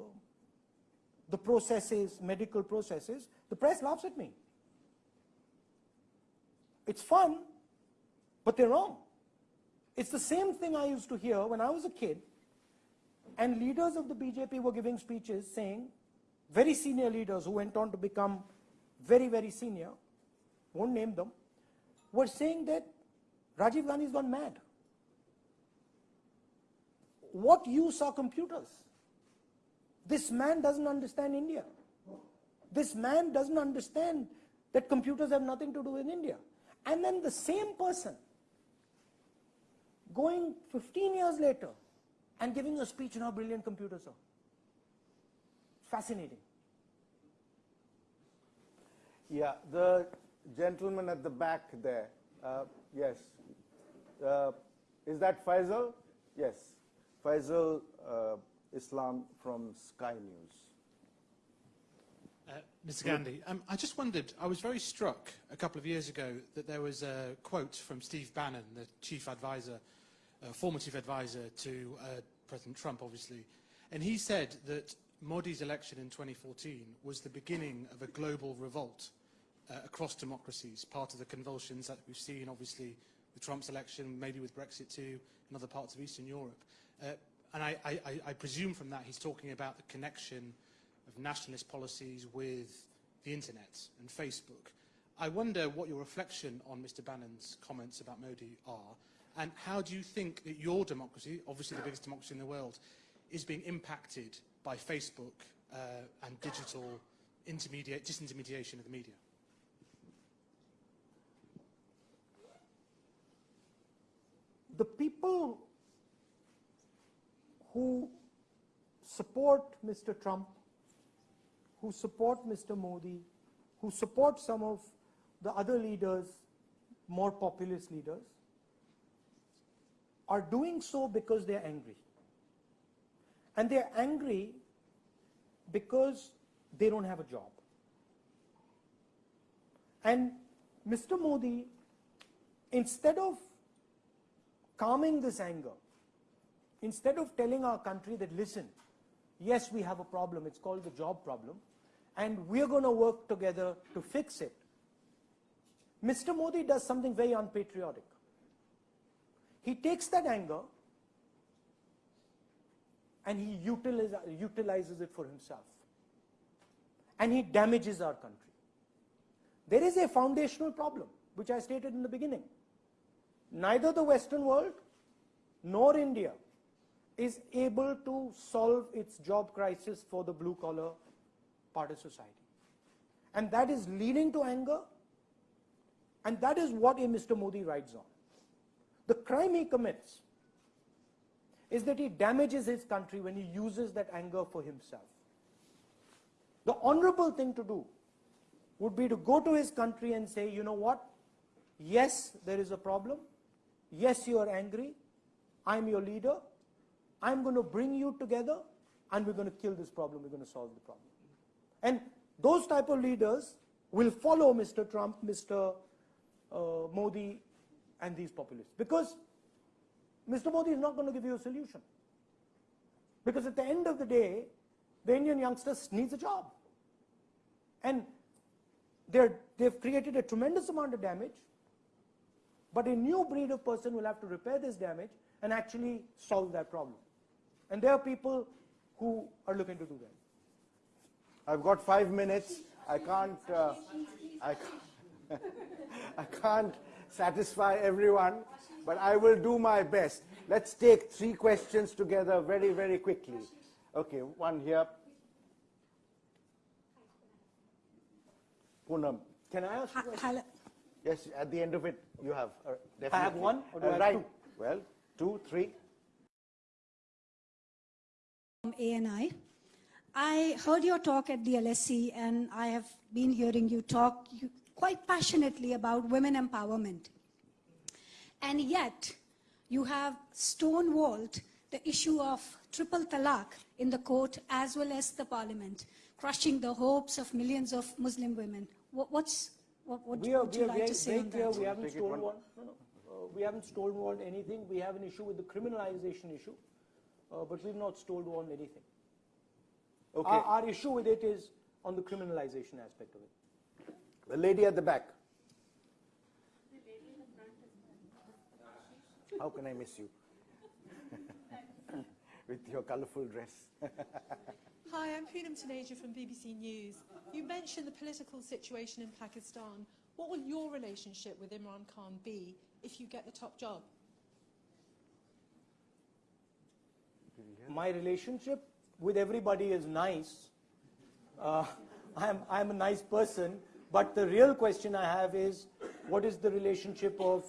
the processes, medical processes, the press laughs at me. It's fun, but they're wrong. It's the same thing I used to hear when I was a kid and leaders of the BJP were giving speeches saying, very senior leaders who went on to become very, very senior, won't name them, were saying that Rajiv Gandhi's gone mad. What use are computers? This man doesn't understand India. This man doesn't understand that computers have nothing to do with India. And then the same person going 15 years later and giving a speech on how brilliant computers are. Fascinating. Yeah, the gentleman at the back there. Uh, yes. Uh, is that Faisal? Yes. Faisal uh, Islam from Sky News. Uh, Mr. Gandhi, um, I just wondered, I was very struck a couple of years ago that there was a quote from Steve Bannon, the chief advisor, uh, former chief advisor to uh, President Trump, obviously, and he said that Modi's election in 2014 was the beginning of a global revolt uh, across democracies, part of the convulsions that we've seen, obviously, with Trump's election, maybe with Brexit too, in other parts of Eastern Europe. And I, I, I- I presume from that he's talking about the connection of nationalist policies with the internet and Facebook. I wonder what your reflection on Mr. Bannon's comments about Modi are, and how do you think that your democracy, obviously the biggest democracy in the world, is being impacted by Facebook uh, and digital intermediate, disintermediation of the media? the people who support Mr. Trump, who support Mr. Modi, who support some of the other leaders, more populist leaders, are doing so because they're angry. And they're angry because they don't have a job. And Mr. Modi, instead of calming this anger, instead of telling our country that, listen, yes, we have a problem, it's called the job problem, and we're going to work together to fix it, Mr. Modi does something very unpatriotic. He takes that anger and he utilize, utilizes it for himself. And he damages our country. There is a foundational problem, which I stated in the beginning neither the Western world nor India is able to solve its job crisis for the blue collar part of society. And that is leading to anger, and that is what a Mr. Modi rides on. The crime he commits is that he damages his country when he uses that anger for himself. The honorable thing to do would be to go to his country and say, you know what? Yes, there is a problem. Yes, you are angry. I'm your leader. I'm going to bring you together and we're going to kill this problem. We're going to solve the problem. And those type of leaders will follow Mr. Trump, Mr. Uh, Modi, and these populists. Because Mr. Modi is not going to give you a solution. Because at the end of the day, the Indian youngsters needs a job. And they're, they've created a tremendous amount of damage. But a new breed of person will have to repair this damage and actually solve that problem. And there are people who are looking to do that. I've got five minutes. I can't, uh, I can't, <laughs> I can't satisfy everyone, but I will do my best. Let's take three questions together very, very quickly. Okay, one here. Poonam. Can I ask you a question? Yes, at the end of it, you have. Uh, I have one, or do Uh, I have right. two? Well, two, three. From ANI. I heard your talk at the LSE, and I have been hearing you talk quite passionately about women empowerment. And yet, you have stonewalled the issue of triple talaq in the court as well as the parliament, crushing the hopes of millions of Muslim women. What, what's, what, what we are, would we you are like very, to say very on clear. that? We haven't Take it one- stonewalled. No, no. Uh, we haven't stonewalled anything. We have an issue with the criminalization issue, Uh, but we've not stonewalled anything. Okay. Our, our issue with it is on the criminalization aspect of it. The lady at the back. How can I miss you? <laughs> With your colorful dress. Hi, I'm Poonam Taneja from BBC News. You mentioned the political situation in Pakistan. What will your relationship with Imran Khan be if you get the top job? My relationship with everybody is nice. Uh, <laughs> I'm, I'm a nice person, but the real question I have is what is the relationship of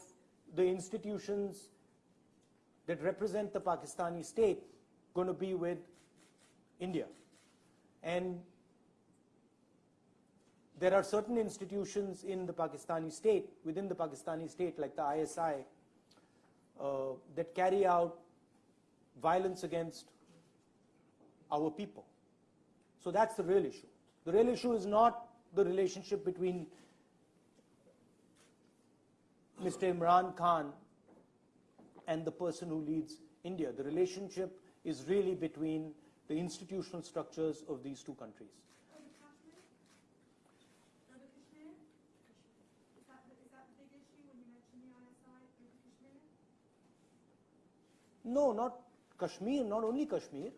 the institutions that represent the Pakistani state going to be with India? And there are certain institutions in the Pakistani state, within the Pakistani state, like the ISI, uh, that carry out violence against our people. So that's the real issue. The real issue is not the relationship between Mr. Imran Khan and the person who leads India. The relationship is really between the institutional structures of these two countries. No, not Kashmir, not only Kashmir.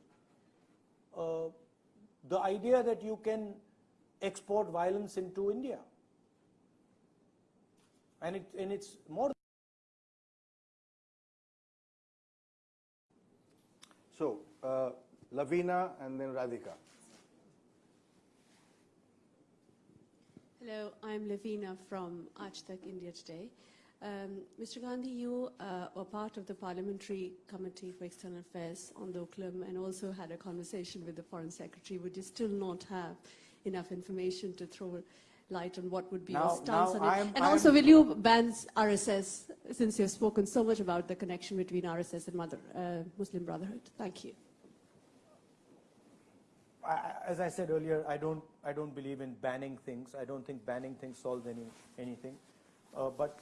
Uh, the idea that you can export violence into India. And, it, and it's more. So, uh, Lavina and then Radhika. Hello, I'm Lavina from Aaj Tak India Today. Um, Mr. Gandhi, you uh, were part of the Parliamentary Committee for External Affairs on the Doklam and also had a conversation with the Foreign Secretary. Would you still not have enough information to throw light on what would be Now- your stance on it? I'm- and I'm- also, will you ban RSS, since you've spoken so much about the connection between RSS and Mother, uh, Muslim Brotherhood? Thank you. I- as I said earlier, I don't, I don't believe in banning things. I don't think banning things solves any, anything. Uh, but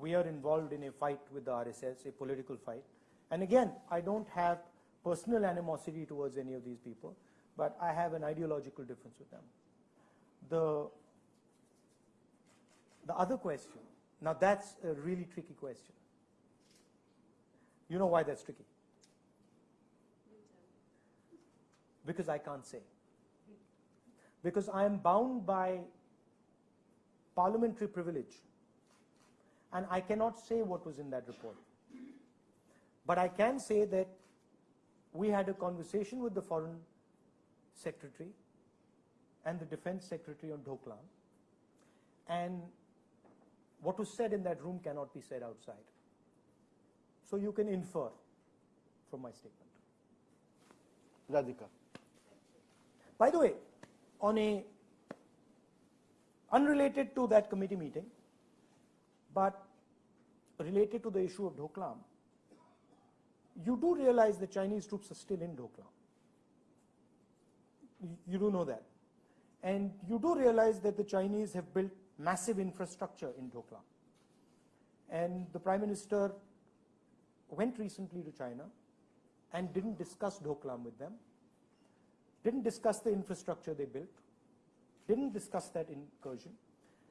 we are involved in a fight with the RSS, a political fight. And again, I don't have personal animosity towards any of these people, but I have an ideological difference with them. The, the other question, now that's a really tricky question. You know why that's tricky? Because I can't say. Because I am bound by parliamentary privilege and I cannot say what was in that report. But I can say that we had a conversation with the foreign secretary and the defense secretary on Doklam and what was said in that room cannot be said outside. So you can infer from my statement. Radhika. By the way, on a unrelated to that committee meeting, but related to the issue of Doklam, you do realize the Chinese troops are still in Doklam. You- do know that. And you do realize that the Chinese have built massive infrastructure in Doklam. And the Prime Minister went recently to China and didn't discuss Doklam with them didn't discuss the infrastructure they built, didn't discuss that incursion,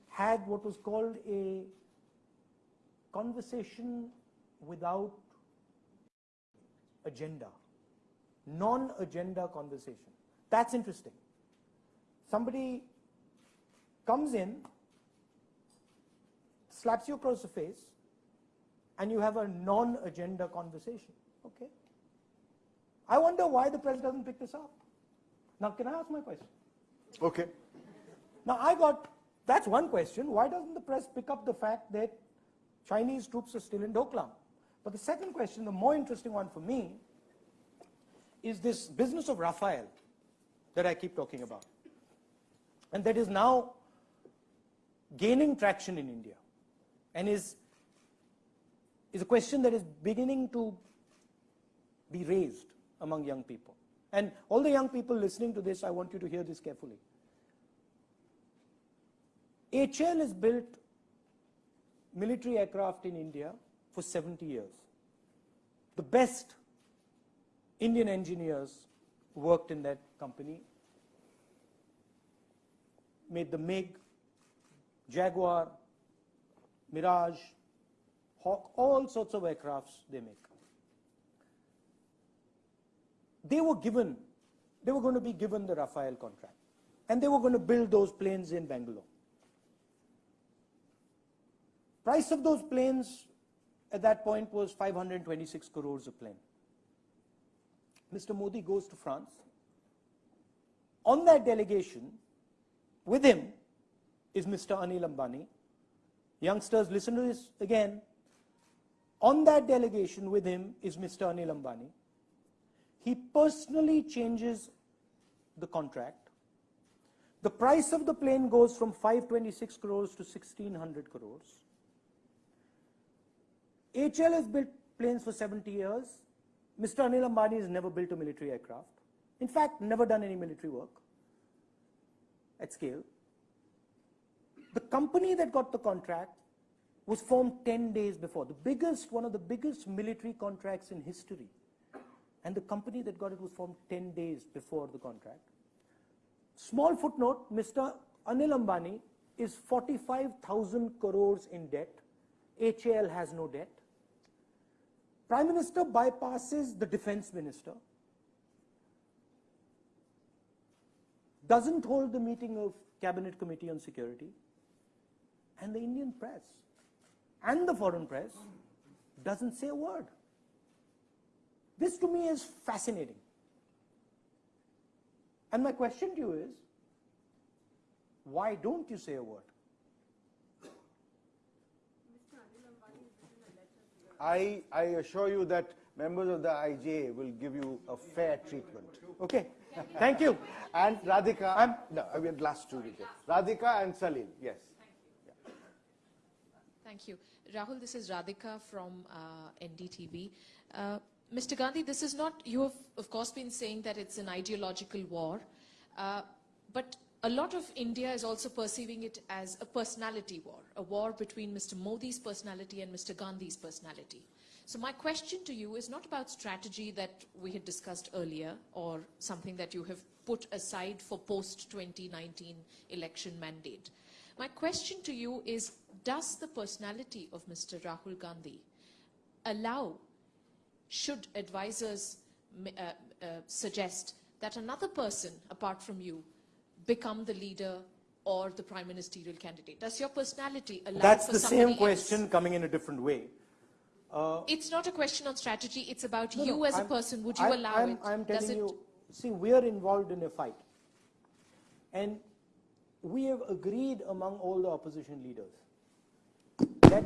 had what was called a conversation without agenda, non-agenda conversation. That's interesting. Somebody comes in, slaps you across the face, and you have a non-agenda conversation. Okay. I wonder why the press doesn't pick this up. Now, can I ask my question? Okay. Now, I got, that's one question. Why doesn't the press pick up the fact that Chinese troops are still in Doklam? But the second question, the more interesting one for me, is this business of Rafale that I keep talking about. And that is now gaining traction in India and is, is a question that is beginning to be raised among young people. And all the young people listening to this, I want you to hear this carefully. HAL has built military aircraft in India for 70 years. The best Indian engineers worked in that company, made the MiG, Jaguar, Mirage, Hawk, all sorts of aircrafts they make. They were given, they were going to be given the Rafale contract. And they were going to build those planes in Bangalore. Price of those planes at that point was 526 crores a plane. Mr. Modi goes to France. On that delegation, with him is Mr. Anil Ambani. Youngsters, listen to this again. On that delegation with him is Mr. Anil Ambani. He personally changes the contract. The price of the plane goes from 526 crores to 1600 crores. HAL has built planes for 70 years. Mr. Anil Ambani has never built a military aircraft. In fact, never done any military work at scale. The company that got the contract was formed 10 days before. The biggest, one of the biggest military contracts in history. And the company that got it was formed 10 days before the contract. Small footnote, Mr. Anil Ambani is 45,000 crores in debt. HAL has no debt. Prime Minister bypasses the Defense Minister, doesn't hold the meeting of Cabinet Committee on Security, and the Indian press and the foreign press doesn't say a word. This to me is fascinating. And my question to you is, why don't you say a word? I, I assure you that members of the IJ will give you a fair treatment. Okay, thank you. And Radhika, I'm, no, I mean last two rejects. Radhika and Salil, yes. Thank you. Rahul, this is Radhika from uh, NDTV. Uh, Mr. Gandhi, this is not, you have of course been saying that it's an ideological war, uh, but a lot of India is also perceiving it as a personality war, a war between Mr. Modi's personality and Mr. Gandhi's personality. So my question to you is not about strategy that we had discussed earlier or something that you have put aside for post-2019 election mandate. My question to you is, does the personality of Mr. Rahul Gandhi allow, should advisors uh, uh, suggest that another person apart from you become the leader or the prime ministerial candidate? Does your personality allow That's the same question else? coming in a different way. Uh, It's not a question on strategy, it's about no, you no, as a I'm- person. Would you I'm- allow I'm, it? I'm telling it you, see, we are involved in a fight. And we have agreed among all the opposition leaders that,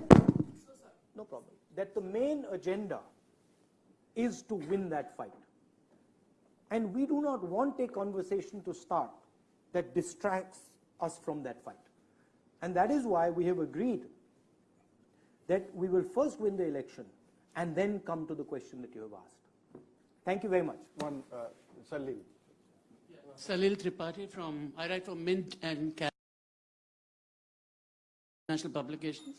no problem, that the main agenda is to win that fight. And we do not want a conversation to start that distracts us from that fight. And that is why we have agreed that we will first win the election and then come to the question that you have asked. Thank you very much. One, uh, Salil. Salil Tripathi from, I write for Mint and Cal- National Publications.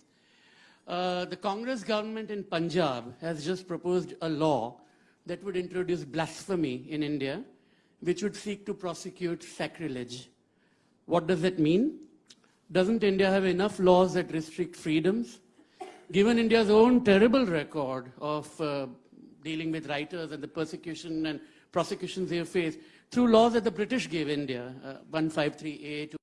Uh, the Congress government in Punjab has just proposed a law that would introduce blasphemy in India, which would seek to prosecute sacrilege. What does that mean? Doesn't India have enough laws that restrict freedoms? Given India's own terrible record of uh, dealing with writers and the persecution and prosecutions they have faced through laws that the British gave India, uh, 153A,